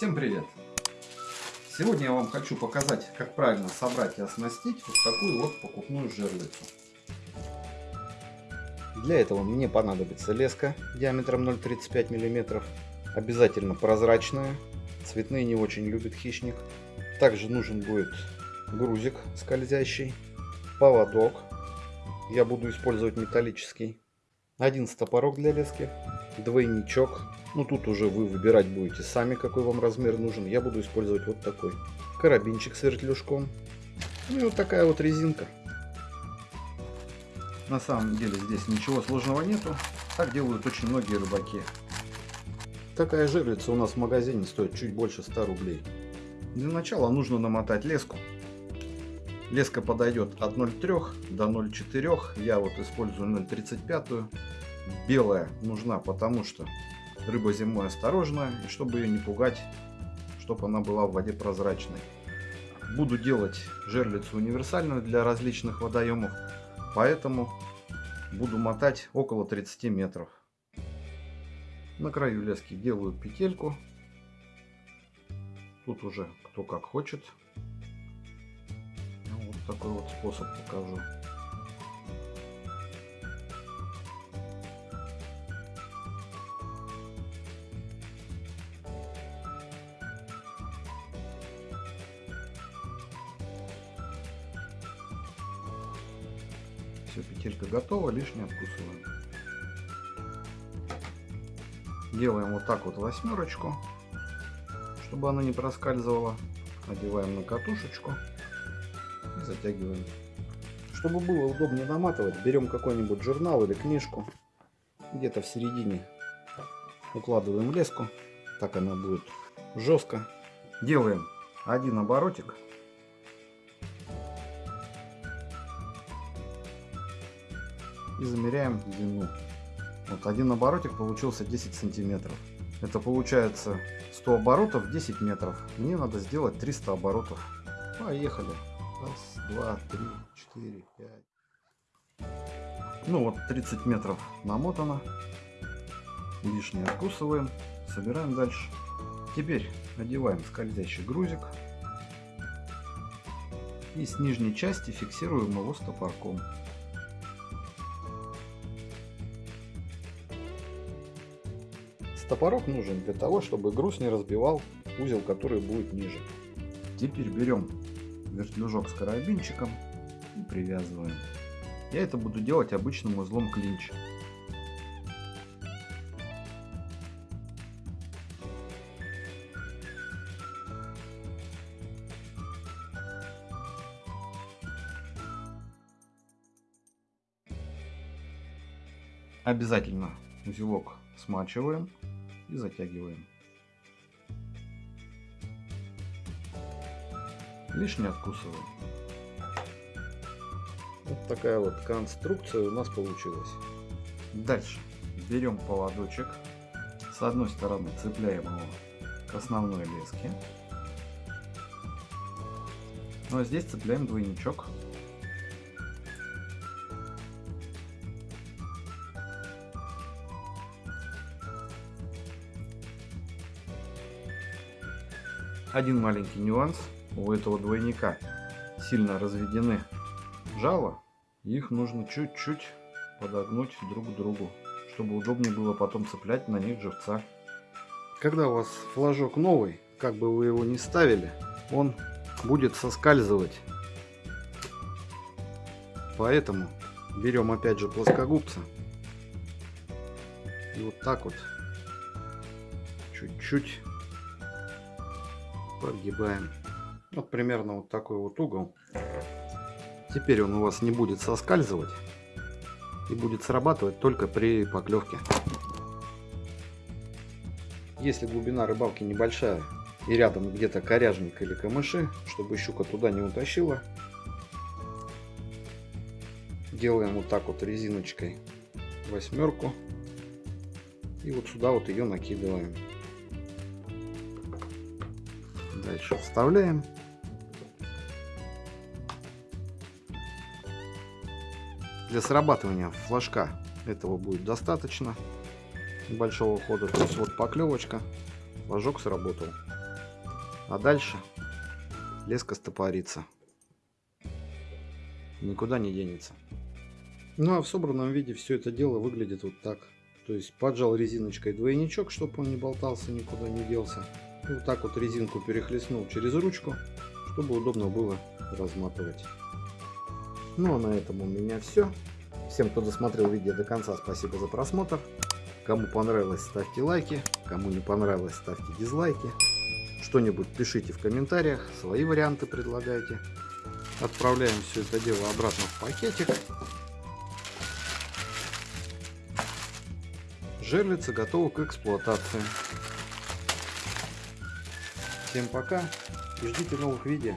Всем привет! Сегодня я вам хочу показать, как правильно собрать и оснастить вот такую вот покупную жерлицу. Для этого мне понадобится леска диаметром 0,35 мм, обязательно прозрачная, цветные не очень любит хищник. Также нужен будет грузик скользящий, поводок, я буду использовать металлический, один стопорок для лески, двойничок, ну тут уже вы выбирать будете сами, какой вам размер нужен. Я буду использовать вот такой. Карабинчик с вертлюжком. Ну и вот такая вот резинка. На самом деле здесь ничего сложного нету. Так делают очень многие рыбаки. Такая жерлица у нас в магазине стоит чуть больше 100 рублей. Для начала нужно намотать леску. Леска подойдет от 0,3 до 0,4. Я вот использую 0,35. Белая нужна, потому что Рыба зимой осторожная, и чтобы ее не пугать, чтобы она была в воде прозрачной. Буду делать жерлицу универсальную для различных водоемов, поэтому буду мотать около 30 метров. На краю лески делаю петельку. Тут уже кто как хочет. Ну, вот такой вот способ покажу. Все, петелька готова, лишнее откусываем. Делаем вот так вот восьмерочку, чтобы она не проскальзывала. Надеваем на катушечку и затягиваем. Чтобы было удобнее наматывать, берем какой-нибудь журнал или книжку. Где-то в середине укладываем леску. Так она будет жестко. Делаем один оборотик и замеряем длину. Вот один оборотик получился 10 сантиметров. Это получается 100 оборотов 10 метров. Мне надо сделать 300 оборотов. Поехали. Раз, два, три, четыре, пять. Ну вот 30 метров намотано. Лишнее откусываем. Собираем дальше. Теперь одеваем скользящий грузик. И с нижней части фиксируем его стопорком. Топорок нужен для того, чтобы груз не разбивал узел, который будет ниже. Теперь берем вертлюжок с карабинчиком и привязываем. Я это буду делать обычным узлом клинч. Обязательно узелок смачиваем и затягиваем. Лишнее откусываем. Вот такая вот конструкция у нас получилась. Дальше берем поводочек. С одной стороны цепляем его к основной леске. Ну а здесь цепляем двойничок Один маленький нюанс. У этого двойника сильно разведены жало. Их нужно чуть-чуть подогнуть друг к другу, чтобы удобнее было потом цеплять на них живца. Когда у вас флажок новый, как бы вы его ни ставили, он будет соскальзывать. Поэтому берем опять же плоскогубца и вот так вот чуть-чуть прогибаем. Вот примерно вот такой вот угол. Теперь он у вас не будет соскальзывать и будет срабатывать только при поклевке. Если глубина рыбалки небольшая и рядом где-то коряжник или камыши, чтобы щука туда не утащила, делаем вот так вот резиночкой восьмерку и вот сюда вот ее накидываем. Дальше вставляем. Для срабатывания флажка этого будет достаточно большого хода. То есть вот поклевочка, флажок сработал. А дальше леска стопорится. Никуда не денется. Ну а в собранном виде все это дело выглядит вот так. То есть поджал резиночкой двойничок, чтобы он не болтался, никуда не делся. Вот так вот резинку перехлестнул через ручку, чтобы удобно было разматывать. Ну а на этом у меня все. Всем, кто досмотрел видео до конца, спасибо за просмотр. Кому понравилось, ставьте лайки. Кому не понравилось, ставьте дизлайки. Что-нибудь пишите в комментариях, свои варианты предлагайте. Отправляем все это дело обратно в пакетик. Жерлица готова к эксплуатации. Всем пока и ждите новых видео.